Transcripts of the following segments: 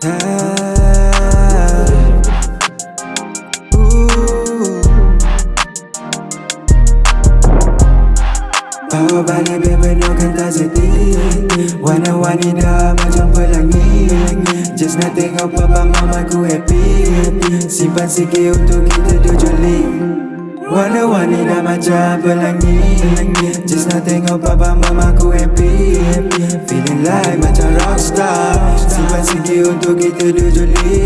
Bawa balik berpenuhkan tak seti Warna wanita macam pelangi Just nak tengok papa mama ku happy. Simpan sikit untuk kita tujuh joli Warna wanita macam pelangi Just nak tengok papa mama ku happy. Untuk kita dujuli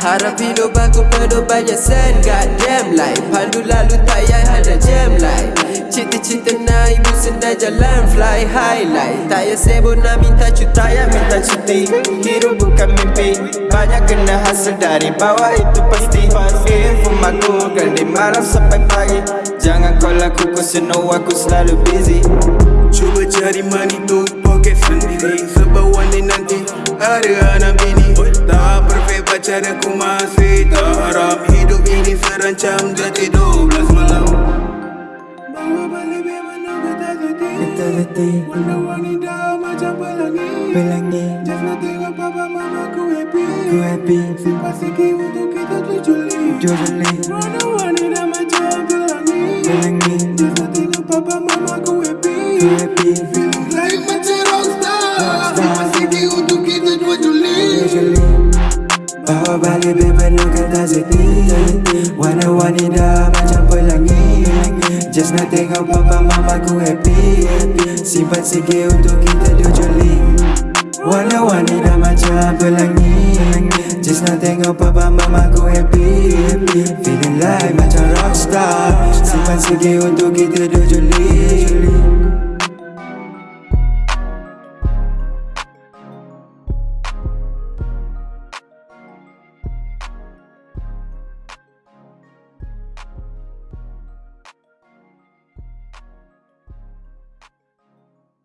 Harap hidup aku penuh banyak sen God damn life. Pandu lalu tak payah ada jam light Cita-cita nak ibu senang jalan fly highlight Tak payah sibuk nak minta cuti Tak payah minta cuti. Hidup bukan mimpi. Banyak kena hasil dari bawah itu pasti. Info aku dari malam sampai pagi. Jangan call aku cause you know aku selalu busy. Cuba cari money tu pacar aku masih tak harap Hidup ini serancam jati 12 malam. Bawa balik biar mana aku tak sedih Kita letih Warna-warni dah macam pelangi. Pelangi. Just nak tengok papa mama ku happy. Ku happy. Simpan sikit untuk kita dujuli Dujuli Warna-warni dah macam pelangi. Pelangi. Just nak tengok papa mama ku happy. Ku happy Bawa balik bebenarkan tak sedih Warna-warni dah macam pelangi. Just nak tengok papa mama ku happy. Simpan sikit untuk kita dujuli Warna-warni dah macam pelangi. Just nak tengok papa mama ku happy. Feeling like macam rockstar. Simpan sikit untuk kita dujuli